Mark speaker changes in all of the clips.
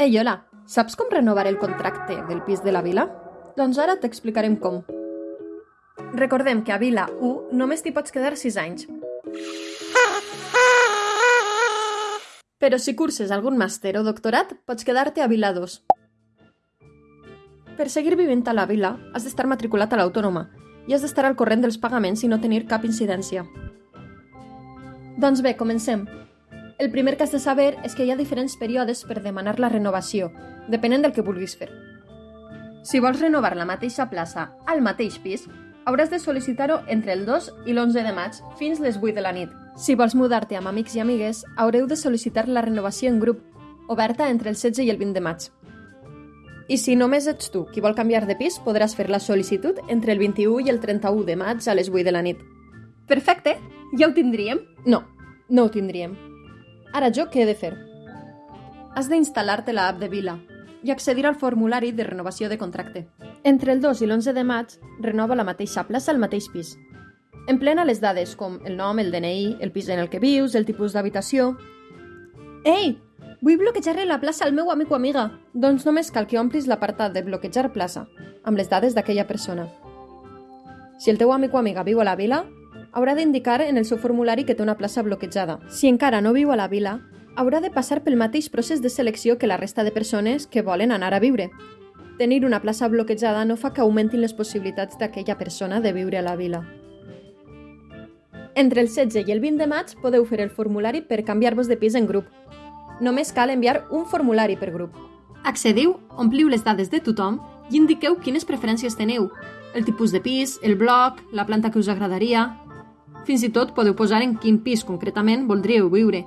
Speaker 1: Ei, hola, saps com renovar el contracte del pis de la vila? Doncs ara t'explicarem com. Recordem que a Vila 1 només t'hi pots quedar 6 anys. Però si curses algun màster o doctorat, pots quedar-te a Vila 2. Per seguir vivint a la vila, has d'estar matriculat a l'autònoma i has d'estar al corrent dels pagaments i no tenir cap incidència. Doncs bé, comencem. El primer que has de saber és que hi ha diferents períodes per demanar la renovació, depenent del que vulguis fer. Si vols renovar la mateixa plaça al mateix pis, hauràs de sol·licitar-ho entre el 2 i l'11 de maig fins les 8 de la nit. Si vols mudar-te amb amics i amigues, haureu de sol·licitar la renovació en grup, oberta entre el 16 i el 20 de maig. I si només ets tu qui vol canviar de pis, podràs fer la sol·licitud entre el 21 i el 31 de maig a les 8 de la nit. Perfecte! Ja ho tindríem? No, no ho tindríem. Ara jo què he de fer? Has d'instal·lar-te la app de Vila i accedir al formulari de renovació de contracte. Entre el 2 i l'11 de maig, renova la mateixa plaça al mateix pis. Emplena les dades com el nom, el DNI, el pis en el que vius, el tipus d'habitació... Ei! Vull bloquejar la plaça al meu amic o amiga. Doncs només cal que omplis l'apartat de bloquejar plaça, amb les dades d'aquella persona. Si el teu amic o amiga viu a la vila, haurà d'indicar en el seu formulari que té una plaça bloquejada. Si encara no viu a la vila, haurà de passar pel mateix procés de selecció que la resta de persones que volen anar a viure. Tenir una plaça bloquejada no fa que augmentin les possibilitats d'aquella persona de viure a la vila. Entre el 16 i el 20 de maig podeu fer el formulari per canviar-vos de pis en grup. Només cal enviar un formulari per grup. Accediu, ompliu les dades de tothom i indiqueu quines preferències teniu, el tipus de pis, el bloc, la planta que us agradaria... Fins i tot podeu posar en quin pis concretament voldríeu viure.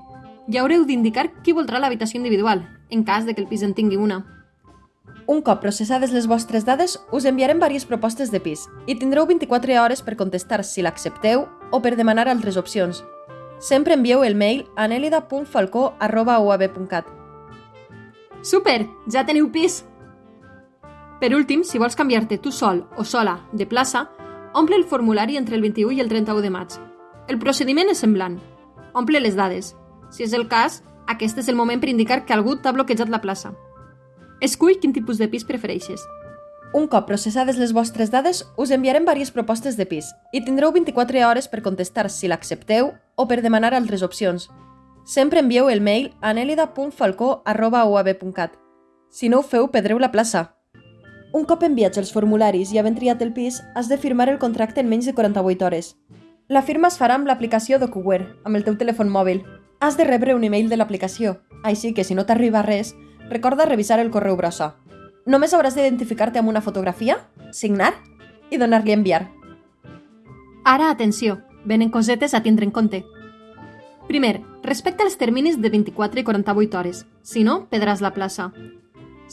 Speaker 1: I haureu d'indicar qui voldrà l'habitació individual, en cas de que el pis en tingui una. Un cop processades les vostres dades, us enviarem diverses propostes de pis i tindreu 24 hores per contestar si l'accepteu o per demanar altres opcions. Sempre envieu el mail a nelida.falcó.uab.cat. Super! Ja teniu pis! Per últim, si vols canviar-te tu sol o sola de plaça, omple el formulari entre el 21 i el 31 de maig. El procediment és semblant. Omple les dades. Si és el cas, aquest és el moment per indicar que algú t'ha bloquejat la plaça. Escull quin tipus de pis prefereixes. Un cop processades les vostres dades, us enviarem diverses propostes de pis i tindreu 24 hores per contestar si l'accepteu o per demanar altres opcions. Sempre envieu el mail a nelida.falcó.uab.cat. Si no ho feu, perdreu la plaça. Un cop enviats els formularis i havent triat el pis, has de firmar el contracte en menys de 48 hores. La firma es farà amb l'aplicació DocuWare, amb el teu telèfon mòbil. Has de rebre un email de l'aplicació, així que si no t'arriba res, recorda revisar el correu brossa. Només hauràs d'identificar-te amb una fotografia, signar i donar-li a enviar. Ara, atenció, venen cosetes a tindre en compte. Primer, respecta els terminis de 24 i 48 hores, si no, pedràs la plaça.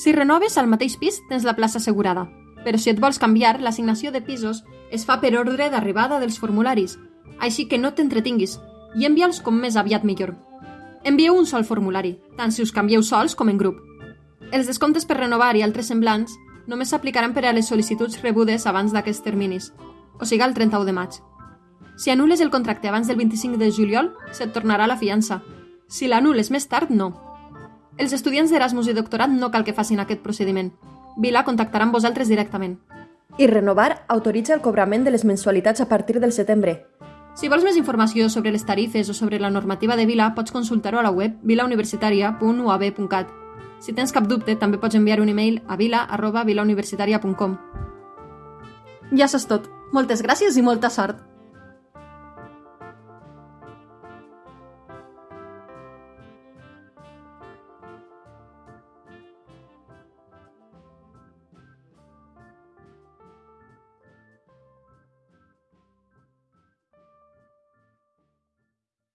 Speaker 1: Si renoves al mateix pis, tens la plaça assegurada, però si et vols canviar, l'assignació de pisos es fa per ordre d'arribada dels formularis, així que no t'entretinguis i envia'ls com més aviat millor. Envieu un sol formulari, tant si us canvieu sols com en grup. Els descomptes per renovar i altres semblants només s'aplicaran per a les sol·licituds rebudes abans d'aquests terminis, o sigui el 31 de maig. Si anules el contracte abans del 25 de juliol, se't tornarà la fiança. Si l'anules més tard, no. Els estudiants d'Erasmus i doctorat no cal que facin aquest procediment. Vila contactarà amb vosaltres directament. I renovar autoritza el cobrament de les mensualitats a partir del setembre. Si vols més informació sobre les tarifes o sobre la normativa de Vila, pots consultar-ho a la web vilauniversitaria.uab.cat. Si tens cap dubte, també pots enviar un e-mail a vila.vilauniversitaria.com. Ja saps tot. Moltes gràcies i molta sort!